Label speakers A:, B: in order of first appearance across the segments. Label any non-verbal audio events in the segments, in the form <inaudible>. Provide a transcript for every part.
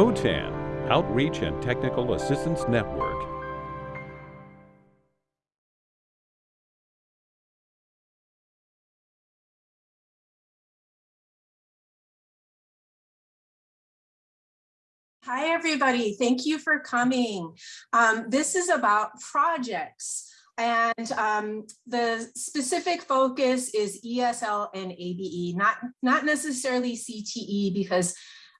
A: OTAN, Outreach and Technical Assistance Network.
B: Hi, everybody. Thank you for coming. Um, this is about projects. And um, the specific focus is ESL and ABE, not, not necessarily CTE, because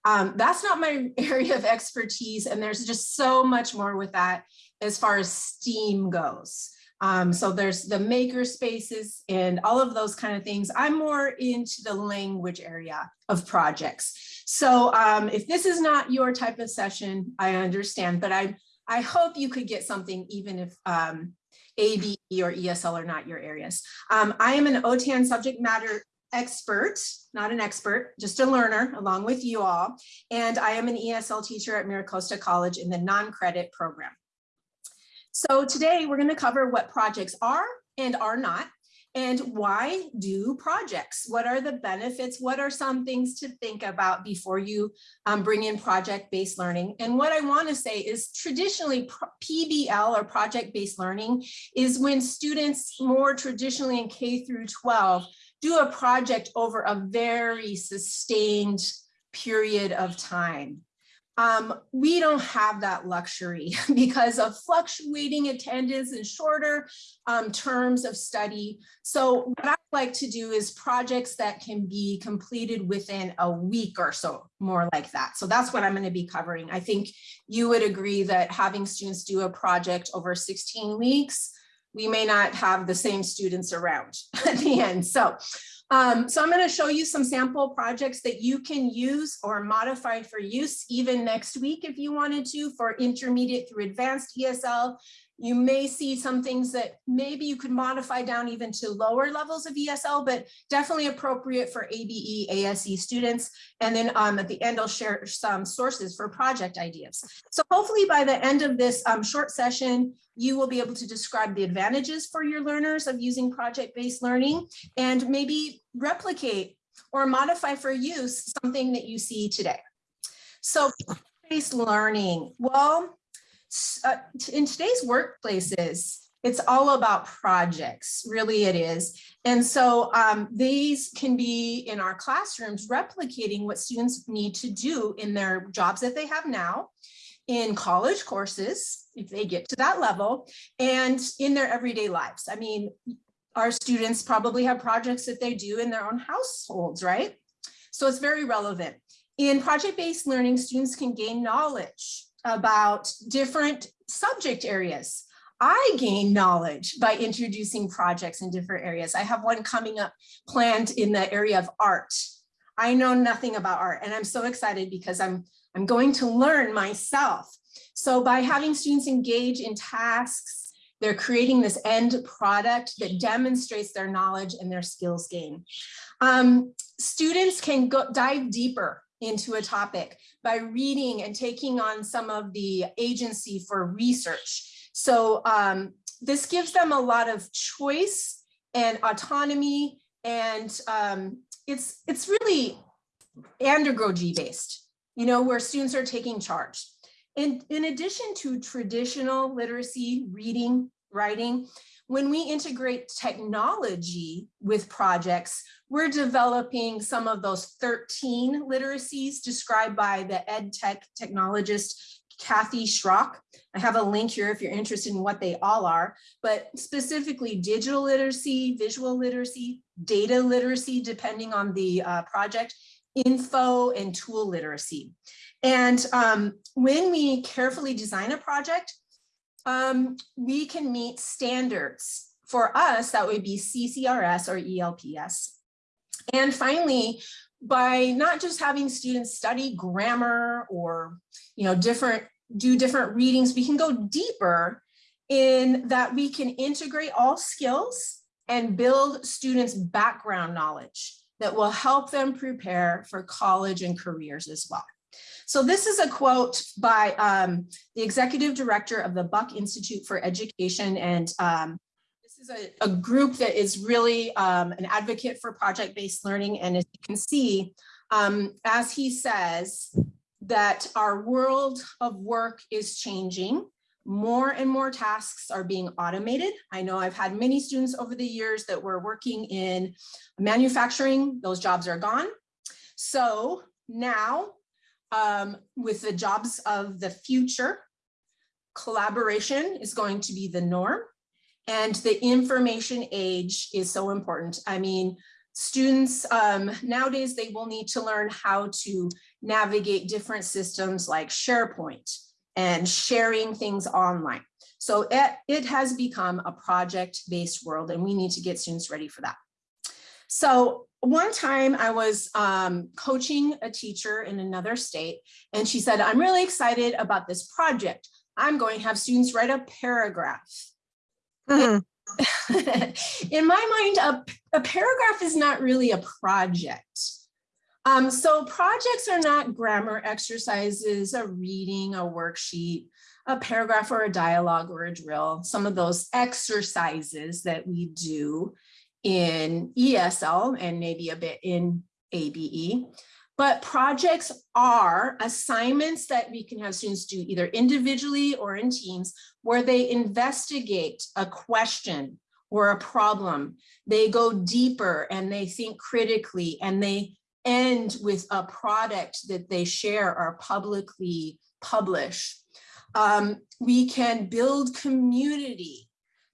B: um, that's not my <laughs> area of expertise. And there's just so much more with that as far as STEAM goes. Um, so there's the maker spaces and all of those kind of things. I'm more into the language area of projects. So um, if this is not your type of session, I understand, but I, I hope you could get something even if um, ABE or ESL are not your areas. Um, I am an OTAN subject matter expert, not an expert, just a learner along with you all. And I am an ESL teacher at MiraCosta College in the non-credit program. So today we're going to cover what projects are and are not, and why do projects? What are the benefits? What are some things to think about before you um, bring in project-based learning? And what I want to say is traditionally PBL or project-based learning is when students more traditionally in K through 12 do a project over a very sustained period of time. Um, we don't have that luxury <laughs> because of fluctuating attendance and shorter um, terms of study. So what I like to do is projects that can be completed within a week or so, more like that. So that's what I'm going to be covering. I think you would agree that having students do a project over 16 weeks, we may not have the same students around <laughs> at the end. So um, so I'm going to show you some sample projects that you can use or modify for use even next week if you wanted to for intermediate through advanced ESL. You may see some things that maybe you could modify down even to lower levels of ESL, but definitely appropriate for ABE, ASE students. And then um, at the end, I'll share some sources for project ideas. So hopefully by the end of this um, short session, you will be able to describe the advantages for your learners of using project-based learning and maybe replicate or modify for use something that you see today. So project-based learning, well, uh, in today's workplaces, it's all about projects, really it is. And so um, these can be in our classrooms replicating what students need to do in their jobs that they have now, in college courses, if they get to that level, and in their everyday lives. I mean, our students probably have projects that they do in their own households, right? So it's very relevant. In project-based learning, students can gain knowledge about different subject areas. I gain knowledge by introducing projects in different areas. I have one coming up planned in the area of art. I know nothing about art and I'm so excited because I'm, I'm going to learn myself. So by having students engage in tasks, they're creating this end product that demonstrates their knowledge and their skills gain. Um, students can go dive deeper into a topic by reading and taking on some of the agency for research. So um, this gives them a lot of choice and autonomy and um, it's, it's really andragogy based, you know, where students are taking charge. In, in addition to traditional literacy, reading, writing, when we integrate technology with projects, we're developing some of those 13 literacies described by the ed tech technologist Kathy Schrock. I have a link here if you're interested in what they all are, but specifically digital literacy, visual literacy, data literacy, depending on the uh, project, info and tool literacy. And um, when we carefully design a project, um, we can meet standards. For us, that would be CCRS or ELPS. And finally, by not just having students study grammar or, you know, different, do different readings, we can go deeper in that we can integrate all skills and build students background knowledge that will help them prepare for college and careers as well. So this is a quote by um, the executive director of the Buck Institute for Education. And um, this is a, a, group that is really um, an advocate for project-based learning. And as you can see, um, as he says, that our world of work is changing. More and more tasks are being automated. I know I've had many students over the years that were working in manufacturing, those jobs are gone. So now um, with the jobs of the future, collaboration is going to be the norm. And the information age is so important. I mean, students um, nowadays, they will need to learn how to navigate different systems like SharePoint and sharing things online. So it, it has become a project-based world and we need to get students ready for that. So one time I was um, coaching a teacher in another state and she said, I'm really excited about this project. I'm going to have students write a paragraph. Mm -hmm. <laughs> in my mind, a, a, paragraph is not really a project. Um, so projects are not grammar exercises, a reading, a worksheet, a paragraph or a dialogue or a drill, some of those exercises that we do in ESL and maybe a bit in ABE. But projects are assignments that we can have students do either individually or in teams where they investigate a question or a problem. They go deeper and they think critically and they end with a product that they share or publicly publish. Um, we can build community,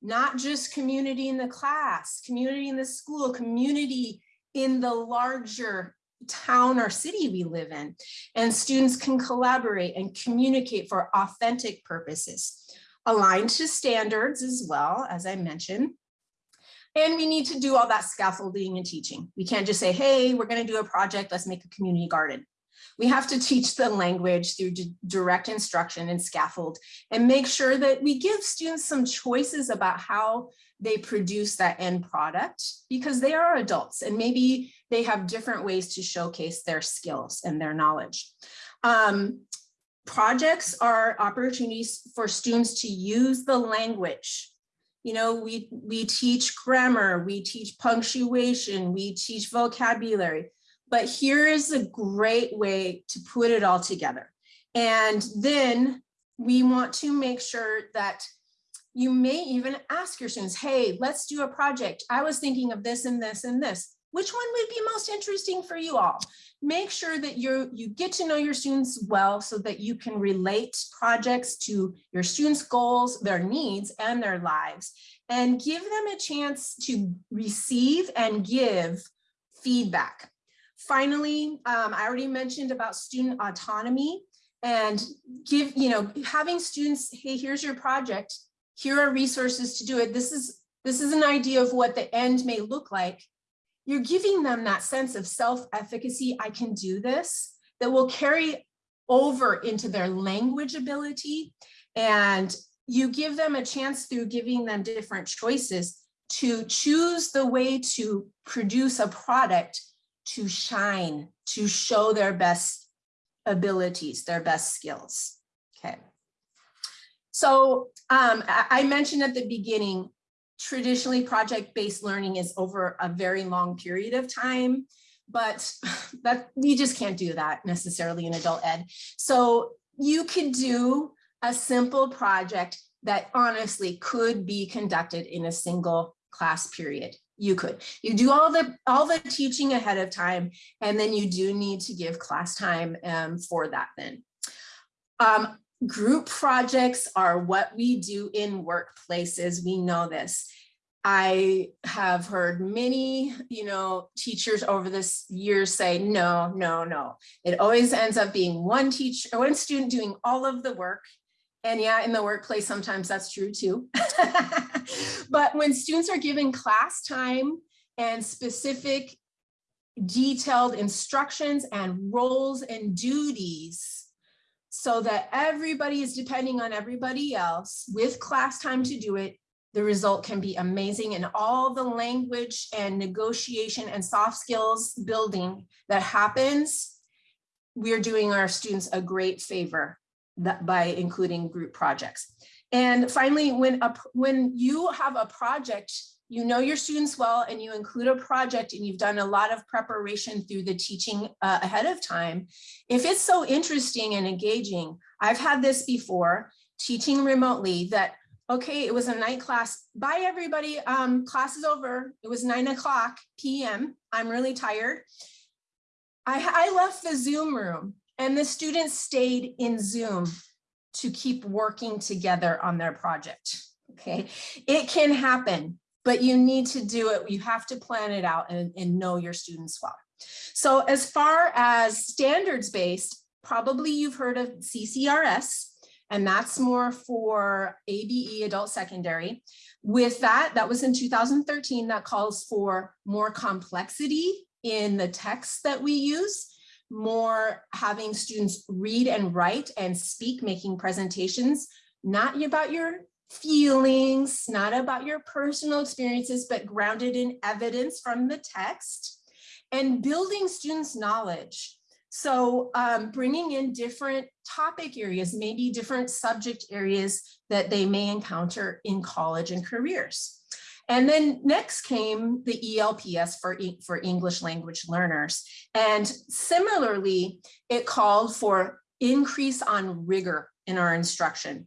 B: not just community in the class, community in the school, community in the larger town or city we live in. And students can collaborate and communicate for authentic purposes, aligned to standards as well, as I mentioned. And we need to do all that scaffolding and teaching. We can't just say, hey, we're gonna do a project, let's make a community garden. We have to teach the language through direct instruction and scaffold and make sure that we give students some choices about how they produce that end product because they are adults and maybe they have different ways to showcase their skills and their knowledge. Um, projects are opportunities for students to use the language. You know, we, we teach grammar, we teach punctuation, we teach vocabulary, but here is a great way to put it all together. And then we want to make sure that you may even ask your students, hey, let's do a project. I was thinking of this and this and this. Which one would be most interesting for you all? Make sure that you you get to know your students well so that you can relate projects to your students' goals, their needs, and their lives, and give them a chance to receive and give feedback. Finally, um, I already mentioned about student autonomy and give, you know, having students, hey, here's your project here are resources to do it. This is, this is an idea of what the end may look like. You're giving them that sense of self-efficacy, I can do this, that will carry over into their language ability. And you give them a chance through giving them different choices to choose the way to produce a product to shine, to show their best abilities, their best skills. Okay. So um, I mentioned at the beginning, traditionally project-based learning is over a very long period of time, but <laughs> that you just can't do that necessarily in adult ed. So you could do a simple project that honestly could be conducted in a single class period. You could. You do all the all the teaching ahead of time, and then you do need to give class time um, for that then. Um, Group projects are what we do in workplaces. We know this. I have heard many, you know, teachers over this years say, no, no, no. It always ends up being one teacher, one student doing all of the work. And yeah, in the workplace, sometimes that's true too. <laughs> <laughs> but when students are given class time and specific detailed instructions and roles and duties, so that everybody is depending on everybody else with class time to do it, the result can be amazing and all the language and negotiation and soft skills building that happens, we're doing our students a great favor by including group projects. And finally, when, a, when you have a project you know your students well and you include a project and you've done a lot of preparation through the teaching uh, ahead of time, if it's so interesting and engaging, I've had this before, teaching remotely that, okay, it was a night class, bye everybody, um, class is over. It was nine o'clock PM, I'm really tired. I, I left the Zoom room and the students stayed in Zoom to keep working together on their project. Okay, it can happen, but you need to do it. You have to plan it out and, and know your students well. So as far as standards based, probably you've heard of CCRS, and that's more for ABE adult secondary. With that, that was in 2013, that calls for more complexity in the text that we use, more having students read and write and speak, making presentations, not about your feelings, not about your personal experiences, but grounded in evidence from the text and building students' knowledge. So um, bringing in different topic areas, maybe different subject areas that they may encounter in college and careers. And then next came the ELPS for, for English language learners. And similarly, it called for increase on rigor in our instruction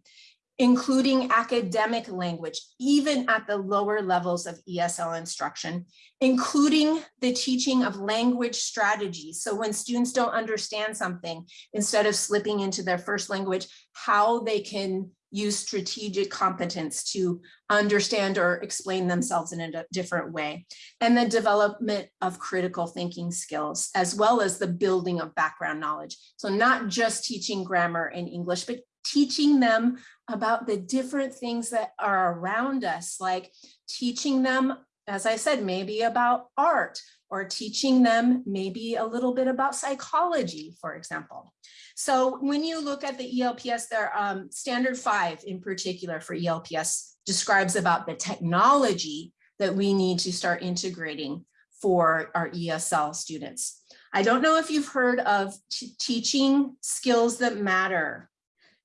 B: including academic language, even at the lower levels of ESL instruction, including the teaching of language strategies. So when students don't understand something, instead of slipping into their first language, how they can use strategic competence to understand or explain themselves in a different way. And the development of critical thinking skills, as well as the building of background knowledge. So not just teaching grammar and English, but teaching them about the different things that are around us, like teaching them, as I said, maybe about art or teaching them maybe a little bit about psychology, for example. So when you look at the ELPS, there um, standard five in particular for ELPS describes about the technology that we need to start integrating for our ESL students. I don't know if you've heard of teaching skills that matter.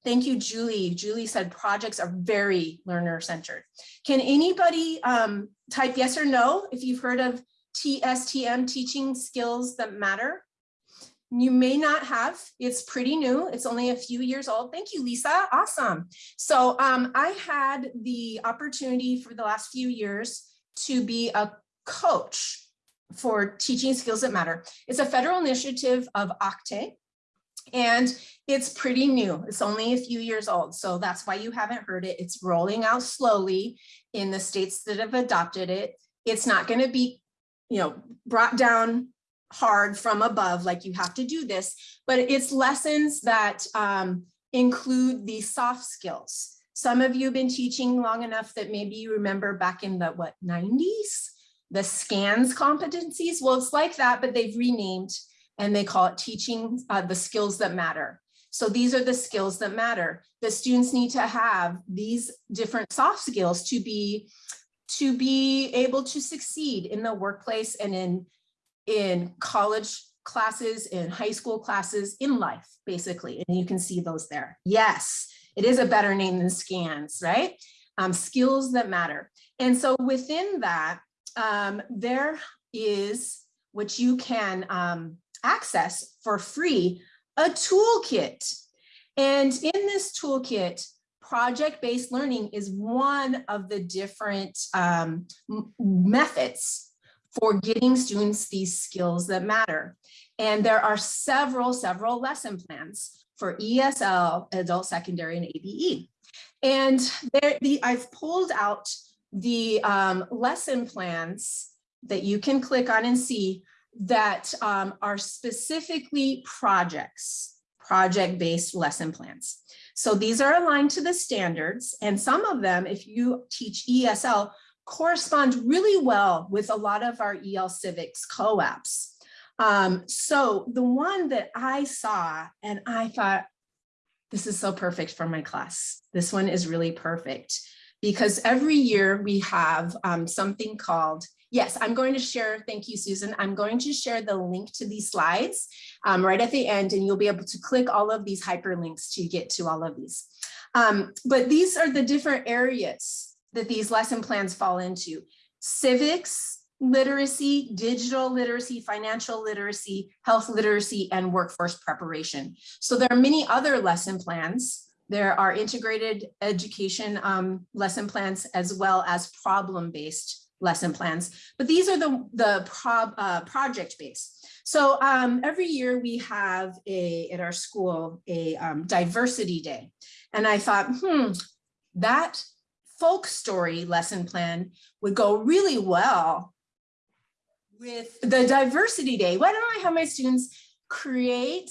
B: Thank you, Julie. Julie said projects are very learner centered. Can anybody um, type yes or no if you've heard of TSTM teaching skills that matter? You may not have, it's pretty new. It's only a few years old. Thank you, Lisa. Awesome. So um, I had the opportunity for the last few years to be a coach for teaching skills that matter. It's a federal initiative of OCTAE, and it's pretty new. It's only a few years old. So that's why you haven't heard it. It's rolling out slowly in the states that have adopted it. It's not going to be, you know, brought down hard from above, like you have to do this, but it's lessons that um, include the soft skills. Some of you have been teaching long enough that maybe you remember back in the what 90s, the SCANS competencies. Well, it's like that, but they've renamed and they call it teaching uh, the skills that matter. So these are the skills that matter. The students need to have these different soft skills to be to be able to succeed in the workplace and in in college classes, in high school classes, in life, basically. And you can see those there. Yes, it is a better name than SCANS, right? Um, skills that matter. And so within that, um, there is which you can um, access for free a toolkit. And in this toolkit, project-based learning is one of the different um, methods for getting students these skills that matter. And there are several, several lesson plans for ESL, adult secondary and ABE. And there, the, I've pulled out the um, lesson plans that you can click on and see that um, are specifically projects, project-based lesson plans. So these are aligned to the standards and some of them, if you teach ESL, correspond really well with a lot of our EL Civics COAAPs. Um, so the one that I saw and I thought, this is so perfect for my class. This one is really perfect because every year we have um, something called Yes, I'm going to share, thank you, Susan. I'm going to share the link to these slides um, right at the end, and you'll be able to click all of these hyperlinks to get to all of these. Um, but these are the different areas that these lesson plans fall into. civics literacy, digital literacy, financial literacy, health literacy, and workforce preparation. So there are many other lesson plans. There are integrated education um, lesson plans as well as problem-based lesson plans, but these are the, the uh, project-based. So um, every year we have a, at our school, a um, diversity day. And I thought, hmm, that folk story lesson plan would go really well with the diversity day. Why don't I have my students create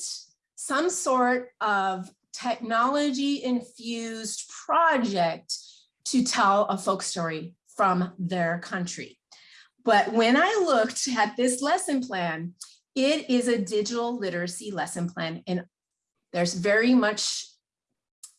B: some sort of technology infused project to tell a folk story from their country. But when I looked at this lesson plan, it is a digital literacy lesson plan and there's very much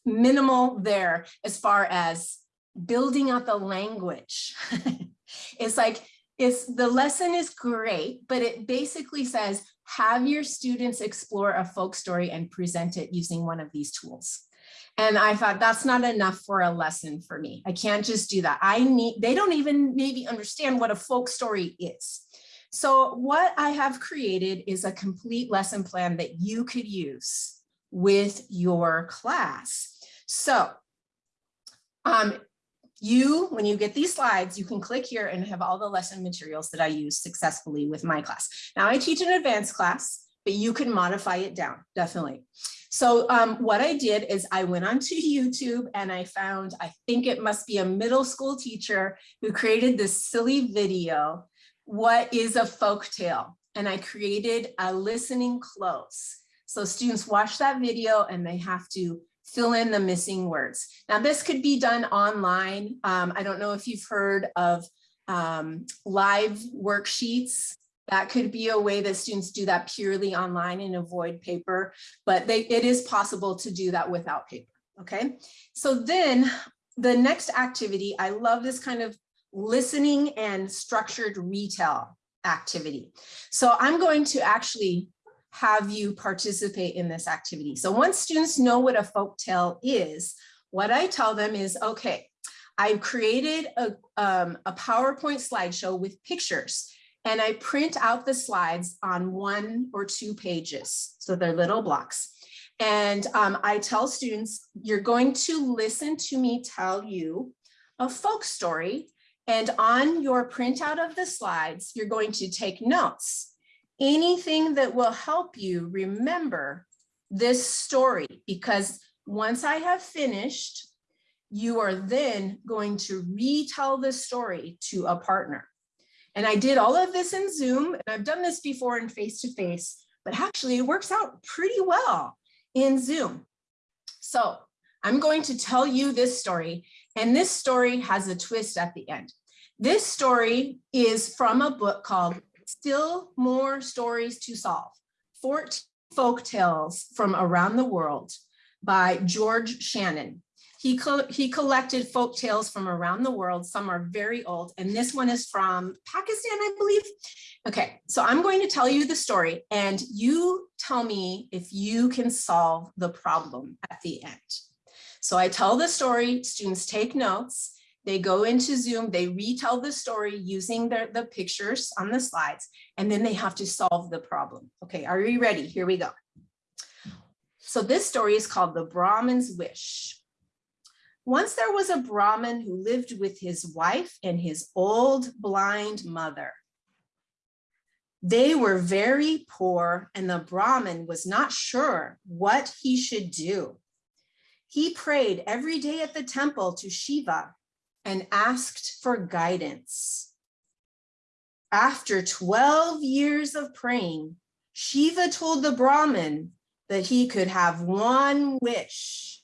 B: minimal there as far as building out the language. <laughs> it's like, it's the lesson is great, but it basically says, have your students explore a folk story and present it using one of these tools. And I thought that's not enough for a lesson for me. I can't just do that. I need, they don't even maybe understand what a folk story is. So what I have created is a complete lesson plan that you could use with your class. So um, you, when you get these slides, you can click here and have all the lesson materials that I use successfully with my class. Now I teach an advanced class, but you can modify it down, definitely. So um, what I did is I went onto YouTube and I found, I think it must be a middle school teacher who created this silly video, what is a folk tale? And I created a listening cloze. So students watch that video and they have to fill in the missing words. Now this could be done online. Um, I don't know if you've heard of um, live worksheets. That could be a way that students do that purely online and avoid paper, but they, it is possible to do that without paper, okay? So then the next activity, I love this kind of listening and structured retell activity. So I'm going to actually have you participate in this activity. So once students know what a folk tale is, what I tell them is, okay, I've created a, um, a PowerPoint slideshow with pictures and I print out the slides on one or two pages. So they're little blocks. And um, I tell students, you're going to listen to me tell you a folk story. And on your printout of the slides, you're going to take notes anything that will help you remember this story because once I have finished, you are then going to retell the story to a partner. And I did all of this in Zoom and I've done this before in face-to-face, -face, but actually it works out pretty well in Zoom. So I'm going to tell you this story and this story has a twist at the end. This story is from a book called still more stories to solve. 14 folk tales from around the world by George Shannon. He, co he collected folk tales from around the world. Some are very old, and this one is from Pakistan, I believe. Okay, so I'm going to tell you the story, and you tell me if you can solve the problem at the end. So I tell the story, students take notes, they go into Zoom, they retell the story using the, the pictures on the slides, and then they have to solve the problem. Okay, are you ready? Here we go. So this story is called The Brahmin's Wish. Once there was a Brahmin who lived with his wife and his old blind mother. They were very poor and the Brahmin was not sure what he should do. He prayed every day at the temple to Shiva and asked for guidance. After 12 years of praying, Shiva told the Brahmin that he could have one wish,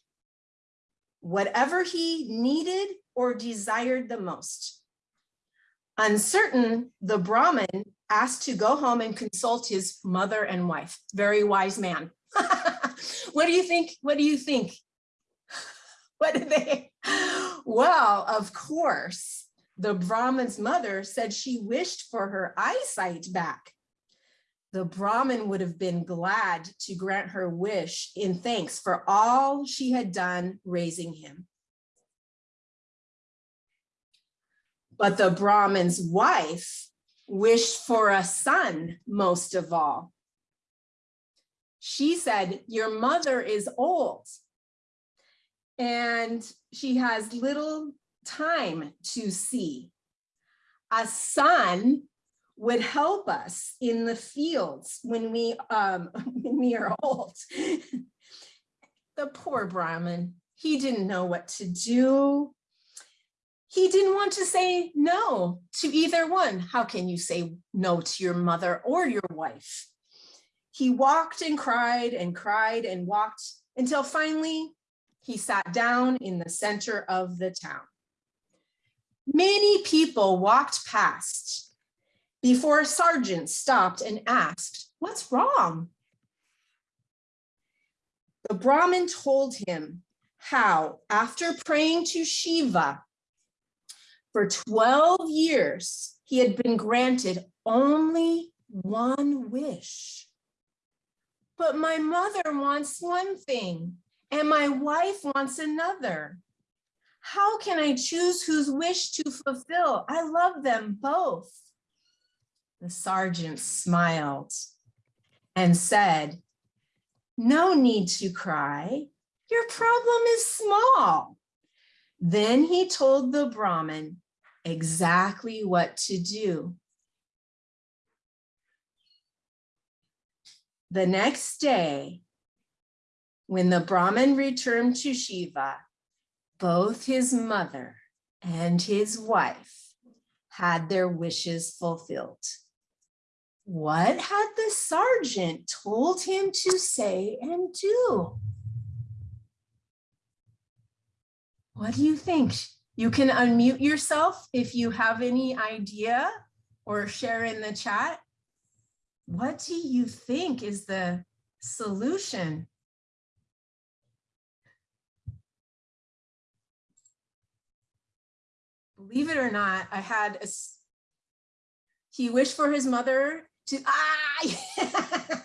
B: whatever he needed or desired the most. Uncertain, the Brahmin asked to go home and consult his mother and wife. Very wise man. <laughs> what do you think? What do you think? <laughs> What did they? Well, of course, the Brahmin's mother said she wished for her eyesight back. The Brahmin would have been glad to grant her wish in thanks for all she had done raising him. But the Brahmin's wife wished for a son most of all. She said, your mother is old and she has little time to see. A son would help us in the fields when we um, <laughs> when we are old. <laughs> the poor Brahmin, he didn't know what to do. He didn't want to say no to either one. How can you say no to your mother or your wife? He walked and cried and cried and walked until finally he sat down in the center of the town. Many people walked past before a sergeant stopped and asked, what's wrong? The Brahmin told him how after praying to Shiva for 12 years, he had been granted only one wish. But my mother wants one thing and my wife wants another. How can I choose whose wish to fulfill? I love them both. The sergeant smiled and said, no need to cry. Your problem is small. Then he told the Brahmin exactly what to do. The next day, when the Brahmin returned to Shiva, both his mother and his wife had their wishes fulfilled. What had the sergeant told him to say and do? What do you think? You can unmute yourself if you have any idea or share in the chat. What do you think is the solution? Believe it or not, I had a, he wished for his mother to, ah, <laughs>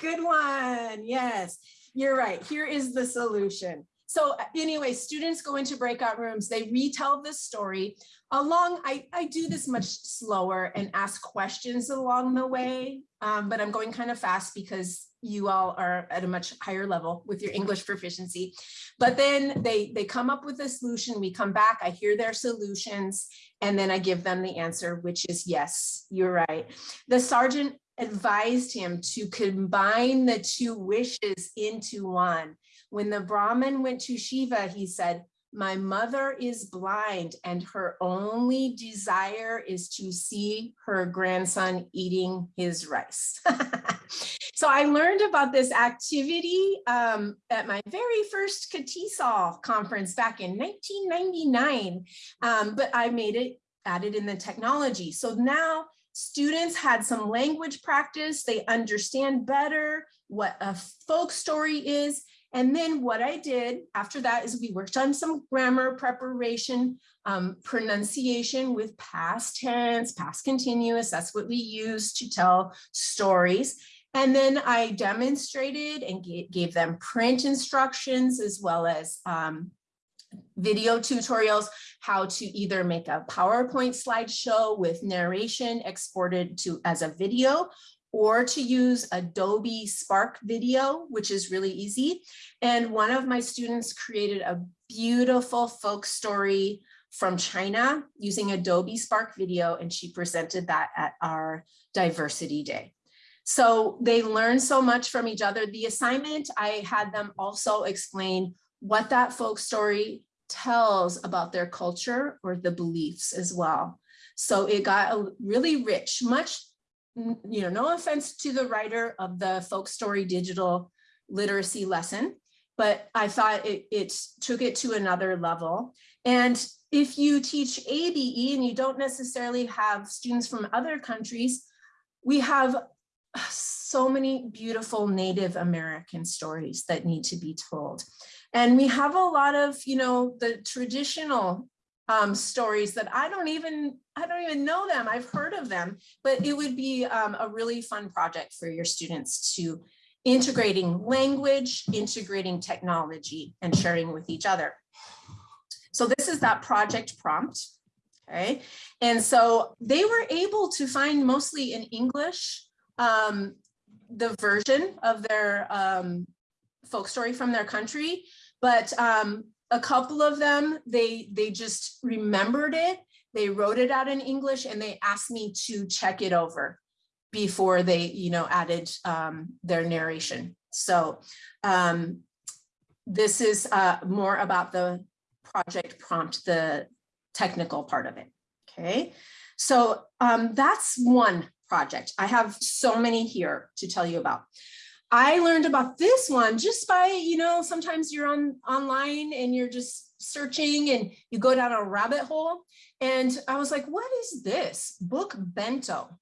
B: good one. Yes, you're right. Here is the solution. So anyway, students go into breakout rooms, they retell the story along, I, I do this much slower and ask questions along the way, um, but I'm going kind of fast because you all are at a much higher level with your English proficiency. But then they, they come up with a solution, we come back, I hear their solutions, and then I give them the answer, which is yes, you're right. The sergeant advised him to combine the two wishes into one. When the Brahmin went to Shiva, he said, my mother is blind and her only desire is to see her grandson eating his rice. <laughs> so I learned about this activity um, at my very first KTESOL conference back in 1999, um, but I made it added in the technology. So now students had some language practice, they understand better what a folk story is, and then what I did after that is we worked on some grammar preparation, um, pronunciation with past tense, past continuous. That's what we use to tell stories. And then I demonstrated and gave them print instructions as well as um, video tutorials, how to either make a PowerPoint slideshow with narration exported to as a video or to use Adobe Spark Video, which is really easy. And one of my students created a beautiful folk story from China using Adobe Spark Video, and she presented that at our Diversity Day. So they learned so much from each other. The assignment, I had them also explain what that folk story tells about their culture or the beliefs as well. So it got really rich, much you know, no offense to the writer of the folk story digital literacy lesson, but I thought it, it took it to another level. And if you teach ABE and you don't necessarily have students from other countries, we have so many beautiful Native American stories that need to be told. And we have a lot of, you know, the traditional um, stories that I don't even I don't even know them. I've heard of them, but it would be um, a really fun project for your students to integrating language, integrating technology, and sharing with each other. So this is that project prompt. Okay, and so they were able to find mostly in English um, the version of their um, folk story from their country, but um, a couple of them, they, they just remembered it, they wrote it out in English and they asked me to check it over before they, you know, added um, their narration. So um, this is uh, more about the project prompt, the technical part of it. Okay, so um, that's one project. I have so many here to tell you about. I learned about this one just by, you know, sometimes you're on online and you're just searching and you go down a rabbit hole. And I was like, what is this? Book bento.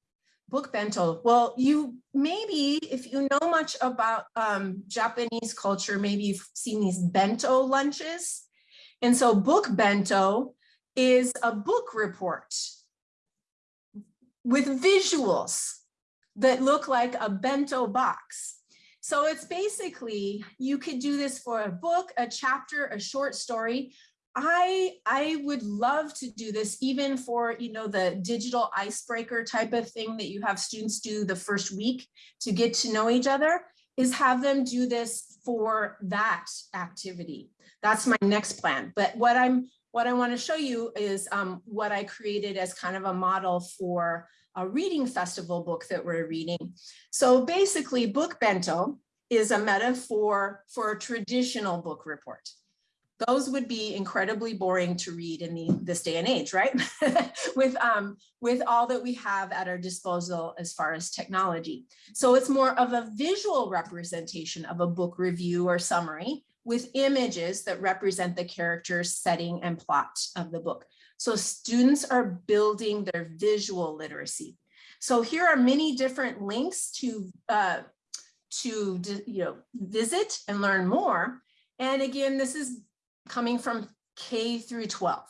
B: Book bento. Well, you maybe if you know much about um, Japanese culture, maybe you've seen these bento lunches. And so book bento is a book report with visuals that look like a bento box. So it's basically, you could do this for a book, a chapter, a short story. I, I would love to do this even for, you know, the digital icebreaker type of thing that you have students do the first week to get to know each other is have them do this for that activity. That's my next plan. But what I'm what I want to show you is um, what I created as kind of a model for a reading festival book that we're reading. So basically book bento is a metaphor for a traditional book report. Those would be incredibly boring to read in the, this day and age, right? <laughs> with, um, with all that we have at our disposal as far as technology. So it's more of a visual representation of a book review or summary with images that represent the characters, setting, and plot of the book. So students are building their visual literacy. So here are many different links to, uh, to you know, visit and learn more. And again, this is coming from K through 12.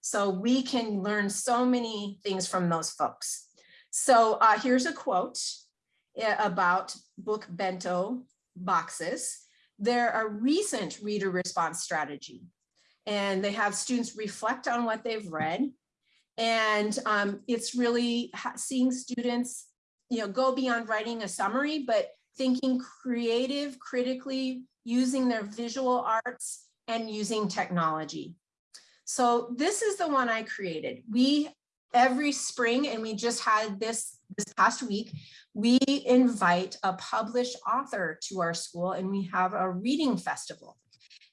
B: So we can learn so many things from those folks. So uh, here's a quote eh, about book bento boxes. They're a recent reader response strategy and they have students reflect on what they've read. And um, it's really seeing students, you know, go beyond writing a summary, but thinking creative, critically, using their visual arts and using technology. So this is the one I created. We every spring, and we just had this this past week, we invite a published author to our school and we have a reading festival.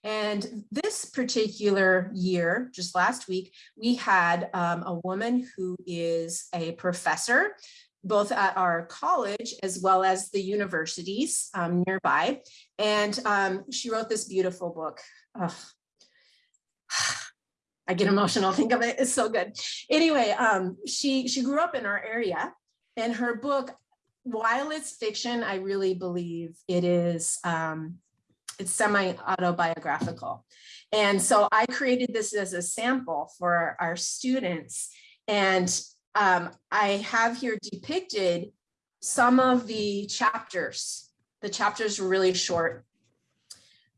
B: And this particular year, just last week, we had um, a woman who is a professor, both at our college as well as the universities um, nearby. And um, she wrote this beautiful book. Oh, I get emotional, think of it, it's so good. Anyway, um, she, she grew up in our area and her book, while it's fiction, I really believe it is um, it's semi-autobiographical. And so I created this as a sample for our students. And um, I have here depicted some of the chapters. The chapters were really short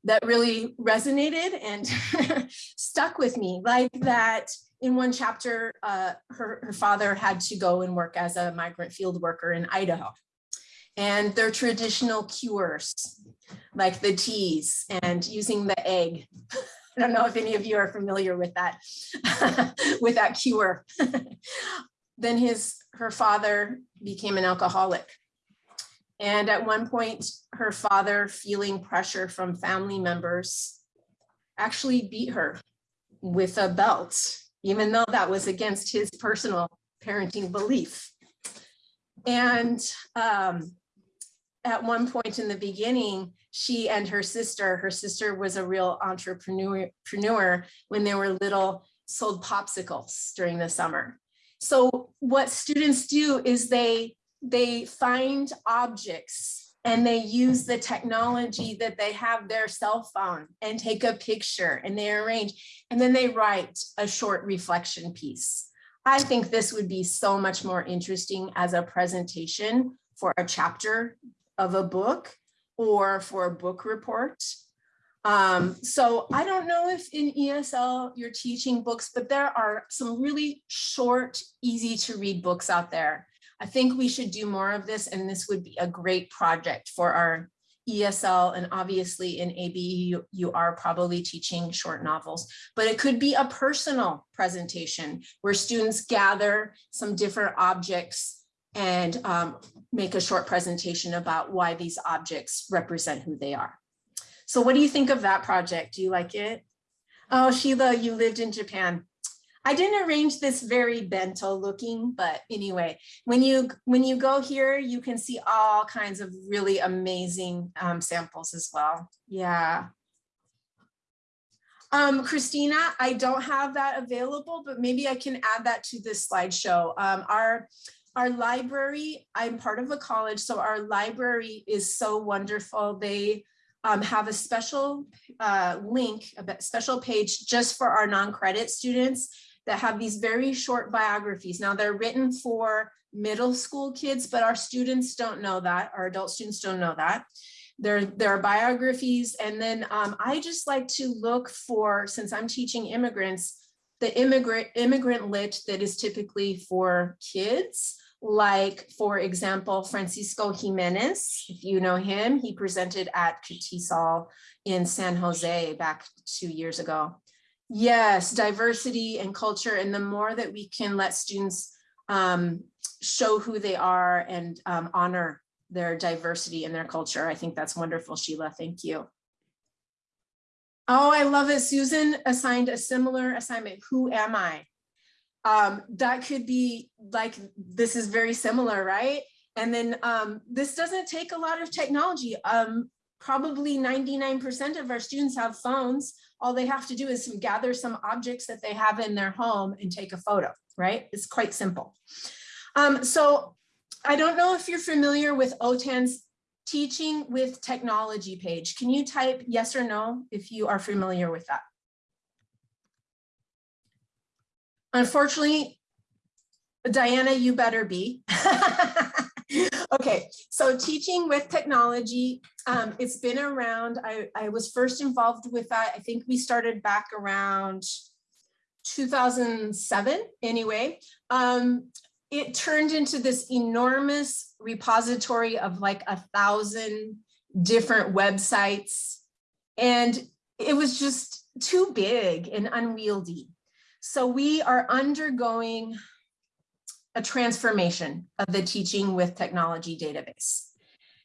B: that really resonated and <laughs> stuck with me like that in one chapter uh, her, her father had to go and work as a migrant field worker in Idaho and their traditional cures like the teas and using the egg. <laughs> I don't know if any of you are familiar with that, <laughs> with that cure. then his, her father became an alcoholic. And at one point, her father, feeling pressure from family members, actually beat her with a belt, even though that was against his personal parenting belief. And um, at one point in the beginning, she and her sister, her sister was a real entrepreneur when they were little, sold popsicles during the summer. So what students do is they, they find objects and they use the technology that they have their cell phone and take a picture and they arrange and then they write a short reflection piece. I think this would be so much more interesting as a presentation for a chapter of a book or for a book report. Um, so I don't know if in ESL you're teaching books, but there are some really short, easy to read books out there. I think we should do more of this and this would be a great project for our ESL and obviously in ABE you, you are probably teaching short novels, but it could be a personal presentation where students gather some different objects and um, make a short presentation about why these objects represent who they are. So what do you think of that project? Do you like it? Oh, Sheila, you lived in Japan. I didn't arrange this very bento looking, but anyway, when you when you go here, you can see all kinds of really amazing um, samples as well. Yeah. Um, Christina, I don't have that available, but maybe I can add that to this slideshow. Um, our our library, I'm part of a college, so our library is so wonderful. They um, have a special uh, link, a special page just for our non-credit students that have these very short biographies. Now they're written for middle school kids, but our students don't know that, our adult students don't know that. There, there are biographies. And then um, I just like to look for, since I'm teaching immigrants, the immigrant, immigrant lit that is typically for kids like, for example, Francisco Jimenez, if you know him, he presented at CATESOL in San Jose back two years ago. Yes, diversity and culture, and the more that we can let students um, show who they are and um, honor their diversity and their culture, I think that's wonderful, Sheila, thank you. Oh, I love it. Susan assigned a similar assignment. Who am I? um, that could be like, this is very similar, right? And then um, this doesn't take a lot of technology. Um, probably 99% of our students have phones. All they have to do is gather some objects that they have in their home and take a photo, right? It's quite simple. Um, so I don't know if you're familiar with OTAN's teaching with technology page. Can you type yes or no if you are familiar with that? Unfortunately, Diana, you better be. <laughs> okay, so teaching with technology, um, it's been around. I, I was first involved with that. I think we started back around 2007 anyway. Um, it turned into this enormous repository of like a thousand different websites. And it was just too big and unwieldy. So we are undergoing a transformation of the teaching with technology database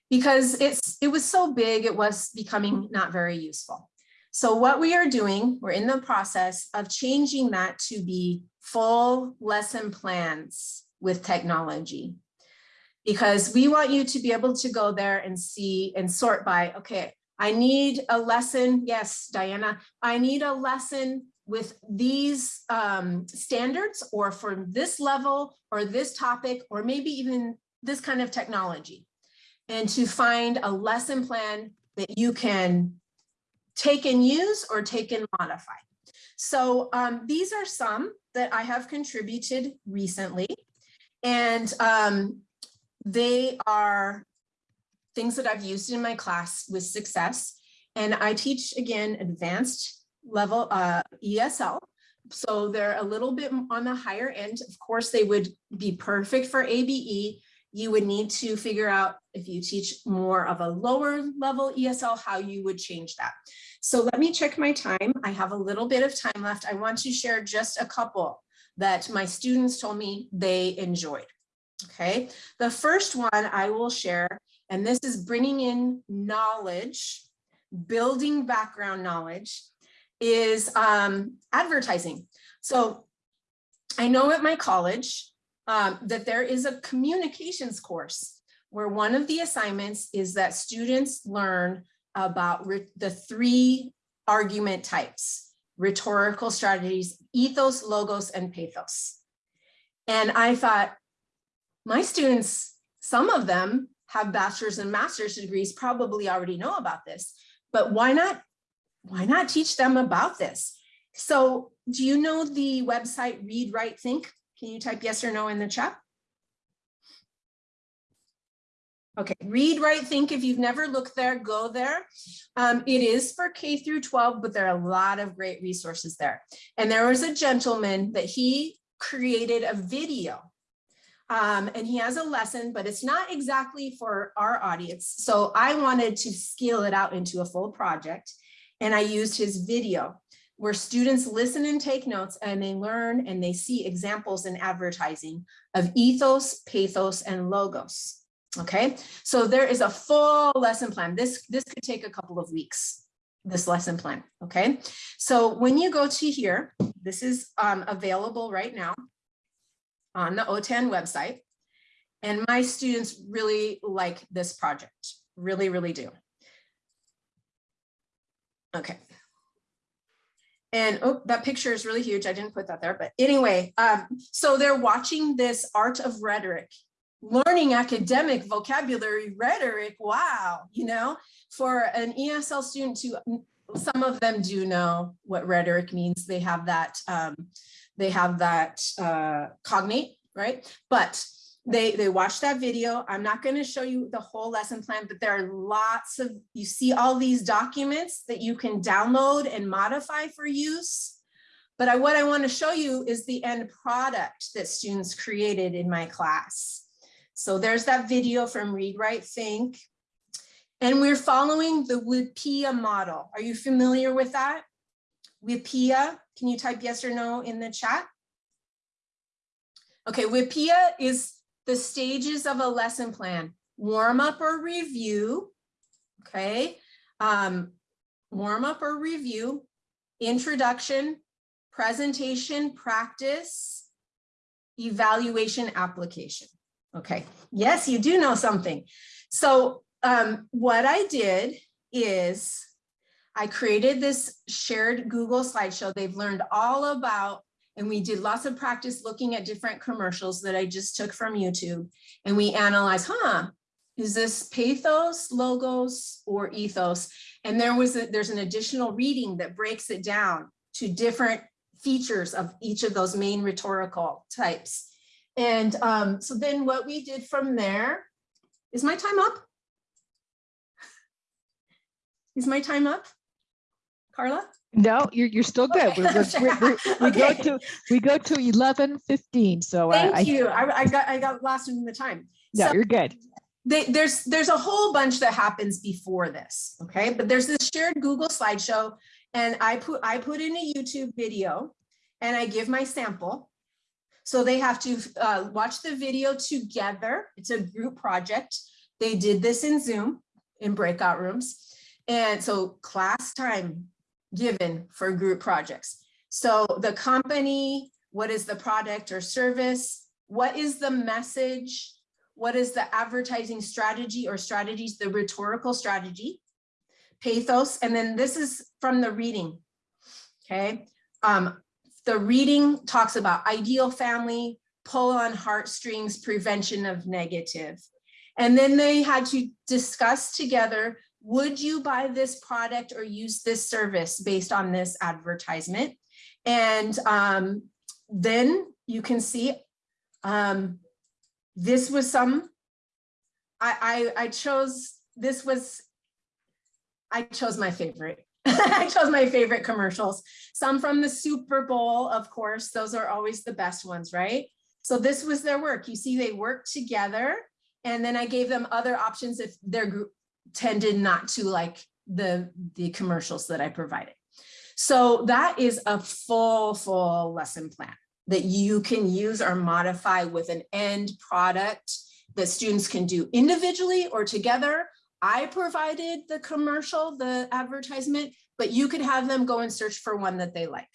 B: because it's it was so big it was becoming not very useful. So what we are doing, we're in the process of changing that to be full lesson plans with technology because we want you to be able to go there and see and sort by, okay, I need a lesson. Yes, Diana, I need a lesson with these um, standards or for this level or this topic or maybe even this kind of technology and to find a lesson plan that you can take and use or take and modify. So um, these are some that I have contributed recently and um, they are things that I've used in my class with success. And I teach again advanced level uh, ESL. So they're a little bit on the higher end. Of course, they would be perfect for ABE. You would need to figure out if you teach more of a lower level ESL, how you would change that. So let me check my time. I have a little bit of time left. I want to share just a couple that my students told me they enjoyed. Okay, the first one I will share, and this is bringing in knowledge, building background knowledge is um, advertising. So I know at my college um, that there is a communications course where one of the assignments is that students learn about the three argument types, rhetorical strategies, ethos, logos, and pathos. And I thought, my students, some of them have bachelor's and master's degrees, probably already know about this, but why not why not teach them about this? So do you know the website Read, Write, Think? Can you type yes or no in the chat? Okay, read, write, think. If you've never looked there, go there. Um, it is for K through 12, but there are a lot of great resources there. And there was a gentleman that he created a video um, and he has a lesson, but it's not exactly for our audience. So I wanted to scale it out into a full project. And I used his video where students listen and take notes and they learn and they see examples in advertising of ethos, pathos, and logos. Okay, so there is a full lesson plan. This, this could take a couple of weeks, this lesson plan. Okay, so when you go to here, this is um, available right now on the OTAN website. And my students really like this project, really, really do. Okay. And oh, that picture is really huge. I didn't put that there, but anyway, um, so they're watching this art of rhetoric, learning academic vocabulary rhetoric. Wow, you know, for an ESL student to, some of them do know what rhetoric means. They have that, um, they have that uh, cognate, right? But they they watch that video. I'm not going to show you the whole lesson plan, but there are lots of, you see all these documents that you can download and modify for use. But I, what I want to show you is the end product that students created in my class. So there's that video from Read, Write, Think. And we're following the WIPPEA model. Are you familiar with that? WIPPEA can you type yes or no in the chat? Okay, WIPPEA is the stages of a lesson plan, warm up or review, okay? Um, warm up or review, introduction, presentation, practice, evaluation, application. Okay, yes, you do know something. So um, what I did is I created this shared Google slideshow. They've learned all about and we did lots of practice looking at different commercials that I just took from YouTube. And we analyzed, huh, is this pathos, logos, or ethos? And there was a, there's an additional reading that breaks it down to different features of each of those main rhetorical types. And um, so then what we did from there, is my time up? Is my time up, Carla?
C: No, you're, you're still good. We're, we're, we're, <laughs> we go to, we go to eleven fifteen, so I,
B: Thank
C: I,
B: you. I, I got I got lost in the time.
C: no,
B: So-
C: you're good.
B: they, there's there's a whole bunch that happens before this, okay? But there's this shared Google slideshow, and I put I put in a YouTube video, and I give my sample. So they have to uh, watch the video together. It's a group project. They did this in Zoom in breakout rooms, and so class time given for group projects. So the company, what is the product or service? What is the message? What is the advertising strategy or strategies, the rhetorical strategy, pathos, and then this is from the reading, okay? Um, the reading talks about ideal family, pull on heartstrings, prevention of negative. And then they had to discuss together, would you buy this product or use this service based on this advertisement? And um, then you can see um, this was some, I, I, I chose, this was, I chose my favorite. <laughs> I chose my favorite commercials. Some from the Super Bowl, of course, those are always the best ones, right? So this was their work. You see, they worked together and then I gave them other options if their group tended not to like the, the commercials that I provided. So that is a full, full lesson plan that you can use or modify with an end product that students can do individually or together. I provided the commercial, the advertisement, but you could have them go and search for one that they like.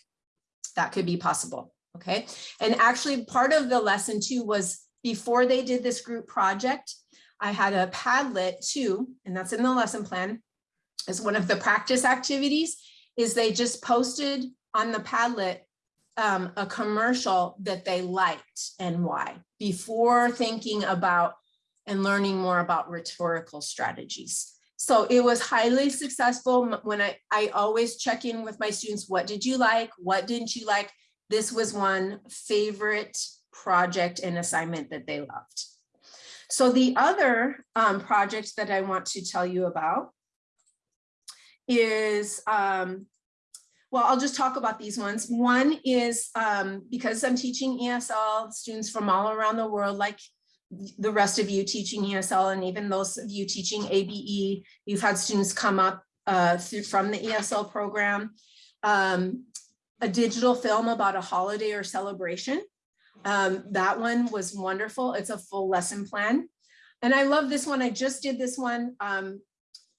B: That could be possible, okay? And actually part of the lesson too was before they did this group project, I had a Padlet too, and that's in the lesson plan, as one of the practice activities, is they just posted on the Padlet um, a commercial that they liked and why before thinking about and learning more about rhetorical strategies. So it was highly successful when I, I always check in with my students. What did you like? What didn't you like? This was one favorite project and assignment that they loved. So the other um, project that I want to tell you about is, um, well, I'll just talk about these ones. One is um, because I'm teaching ESL students from all around the world, like the rest of you teaching ESL and even those of you teaching ABE, you've had students come up uh, through, from the ESL program. Um, a digital film about a holiday or celebration. Um, that one was wonderful. It's a full lesson plan. And I love this one. I just did this one. Um,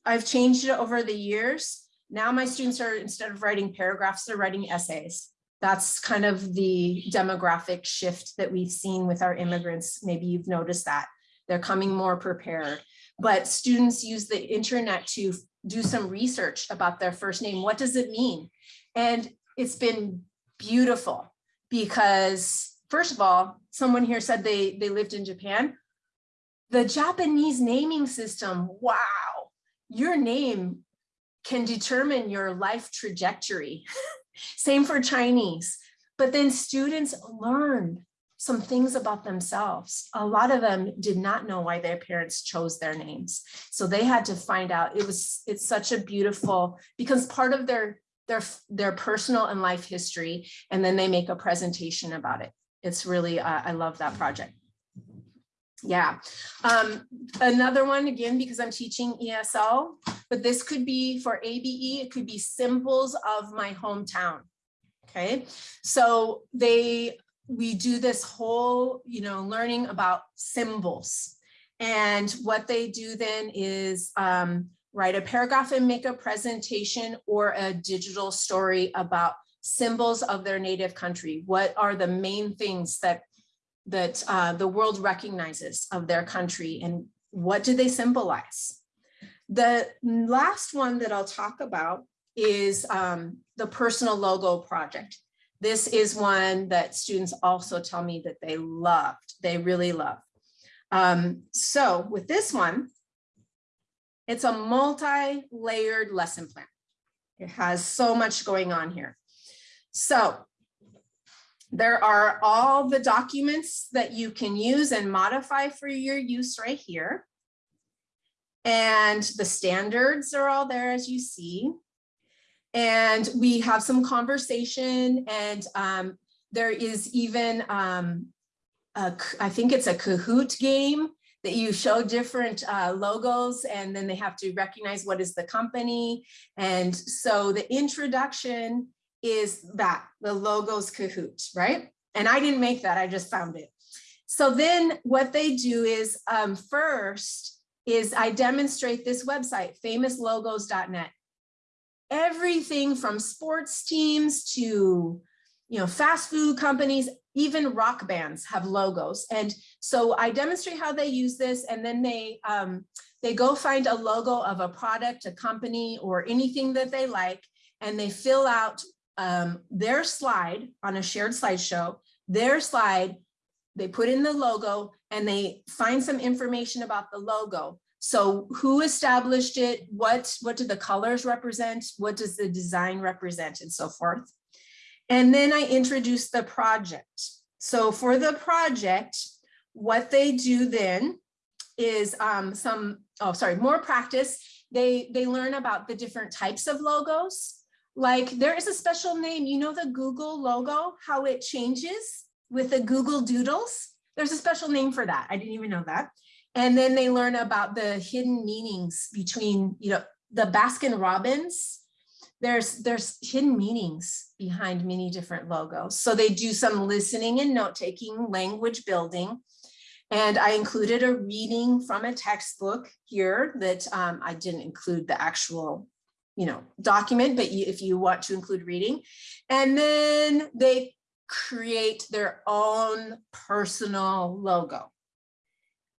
B: I've changed it over the years. Now my students are, instead of writing paragraphs, they're writing essays. That's kind of the demographic shift that we've seen with our immigrants. Maybe you've noticed that. They're coming more prepared. But students use the internet to do some research about their first name. What does it mean? And it's been beautiful because first of all, someone here said they, they lived in Japan. The Japanese naming system, wow, your name can determine your life trajectory. <laughs> Same for Chinese. But then students learn some things about themselves. A lot of them did not know why their parents chose their names. So they had to find out. It was, it's such a beautiful, because part of their their, their personal and life history, and then they make a presentation about it. It's really, uh, I love that project. Yeah, um, another one again, because I'm teaching ESL, but this could be for ABE, it could be symbols of my hometown. Okay, so they, we do this whole, you know, learning about symbols. And what they do then is um, write a paragraph and make a presentation or a digital story about symbols of their native country. What are the main things that that uh, the world recognizes of their country and what do they symbolize? The last one that I'll talk about is um, the personal logo project. This is one that students also tell me that they loved, they really love. Um, so with this one, it's a multi-layered lesson plan. It has so much going on here. So there are all the documents that you can use and modify for your use right here. And the standards are all there as you see. And we have some conversation and um, there is even, um, a, I think it's a Kahoot game that you show different uh, logos and then they have to recognize what is the company. And so the introduction is that, the logos Kahoot, right? And I didn't make that, I just found it. So then what they do is um, first is I demonstrate this website, famouslogos.net. Everything from sports teams to you know, fast food companies, even rock bands have logos. And so I demonstrate how they use this and then they, um, they go find a logo of a product, a company, or anything that they like, and they fill out um, their slide on a shared slideshow, their slide, they put in the logo and they find some information about the logo. So who established it? What, what do the colors represent? What does the design represent and so forth? And then I introduce the project. So for the project, what they do then is um, some, oh, sorry, more practice. They, they learn about the different types of logos. Like there is a special name, you know the Google logo, how it changes with the Google Doodles? There's a special name for that. I didn't even know that. And then they learn about the hidden meanings between, you know, the Baskin Robbins there's there's hidden meanings behind many different logos. So they do some listening and note taking, language building. And I included a reading from a textbook here that um, I didn't include the actual you know, document, but you, if you want to include reading. And then they create their own personal logo,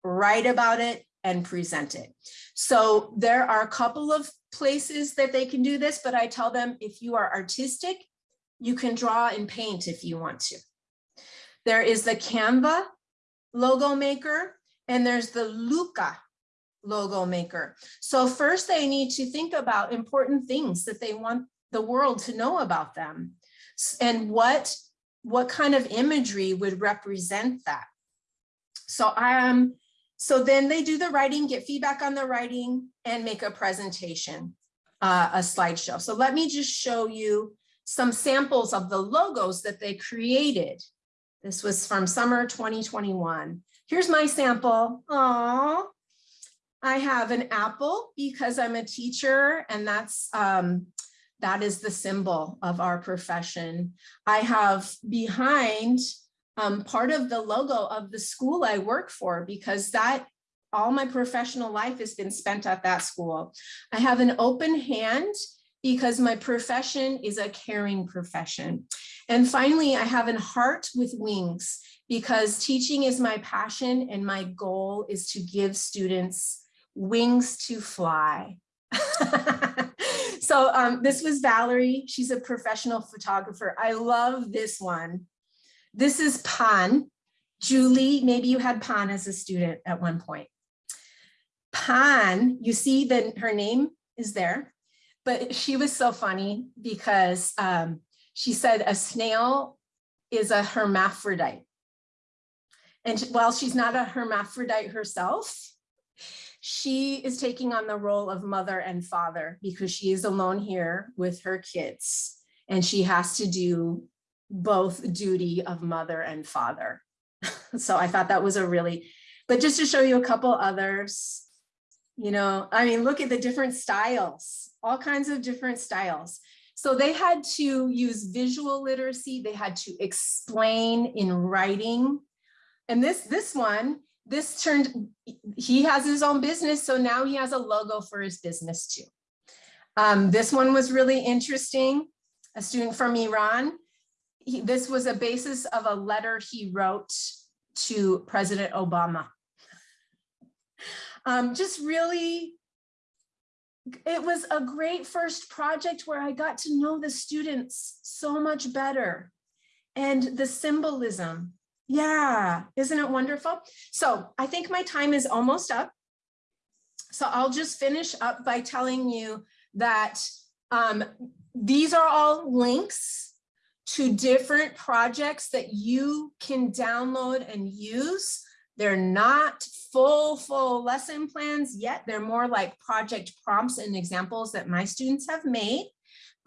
B: write about it and present it. So there are a couple of places that they can do this, but I tell them if you are artistic, you can draw and paint if you want to. There is the Canva logo maker and there's the Looka logo maker. So first they need to think about important things that they want the world to know about them and what, what kind of imagery would represent that. So I um, So then they do the writing, get feedback on the writing and make a presentation, uh, a slideshow. So let me just show you some samples of the logos that they created. This was from summer 2021. Here's my sample. Aww. I have an apple because I'm a teacher and that's um, that is the symbol of our profession. I have behind um, part of the logo of the school I work for because that all my professional life has been spent at that school. I have an open hand because my profession is a caring profession. And finally, I have a heart with wings because teaching is my passion and my goal is to give students wings to fly. so um, this was Valerie. She's a professional photographer. I love this one. This is Pan. Julie, maybe you had Pan as a student at one point. Pan, you see that her name is there, but she was so funny because um, she said a snail is a hermaphrodite. And while she's not a hermaphrodite herself, she is taking on the role of mother and father because she is alone here with her kids and she has to do both duty of mother and father. <laughs> so I thought that was a really, but just to show you a couple others, you know, I mean, look at the different styles, all kinds of different styles. So they had to use visual literacy. They had to explain in writing. And this, this one, this turned, he has his own business. So now he has a logo for his business too. Um, this one was really interesting. A student from Iran. He, this was a basis of a letter he wrote to President Obama. Um, just really, it was a great first project where I got to know the students so much better and the symbolism yeah, isn't it wonderful? So I think my time is almost up. So I'll just finish up by telling you that um, these are all links to different projects that you can download and use. They're not full, full lesson plans yet. They're more like project prompts and examples that my students have made,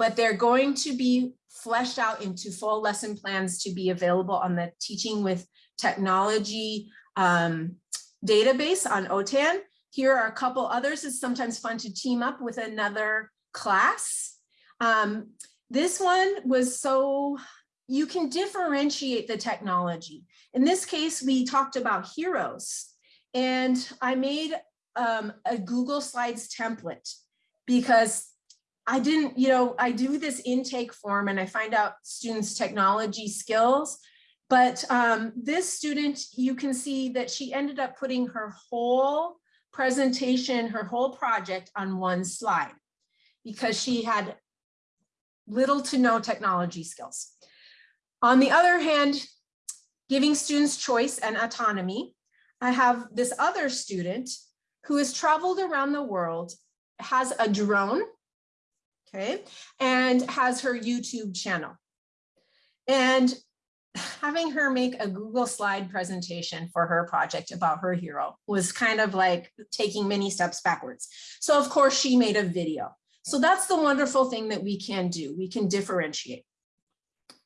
B: but they're going to be fleshed out into full lesson plans to be available on the Teaching with Technology um, database on OTAN. Here are a couple others. It's sometimes fun to team up with another class. Um, this one was so, you can differentiate the technology. In this case, we talked about heroes and I made um, a Google Slides template because I didn't, you know, I do this intake form and I find out students' technology skills. But um, this student, you can see that she ended up putting her whole presentation, her whole project on one slide because she had little to no technology skills. On the other hand, giving students choice and autonomy, I have this other student who has traveled around the world, has a drone okay, and has her YouTube channel. And having her make a Google slide presentation for her project about her hero was kind of like taking many steps backwards. So of course she made a video. So that's the wonderful thing that we can do. We can differentiate.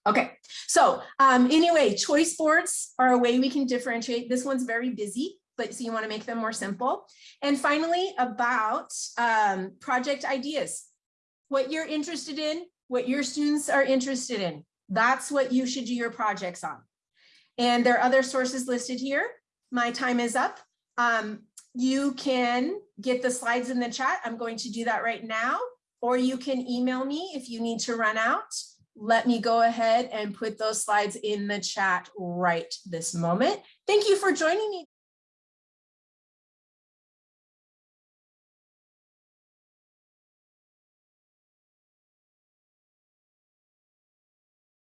B: Okay, so um, anyway, choice boards are a way we can differentiate. This one's very busy, but so you wanna make them more simple. And finally, about um, project ideas what you're interested in, what your students are interested in. That's what you should do your projects on. And there are other sources listed here. My time is up. Um, you can get the slides in the chat. I'm going to do that right now, or you can email me if you need to run out. Let me go ahead and put those slides in the chat right this moment. Thank you for joining me.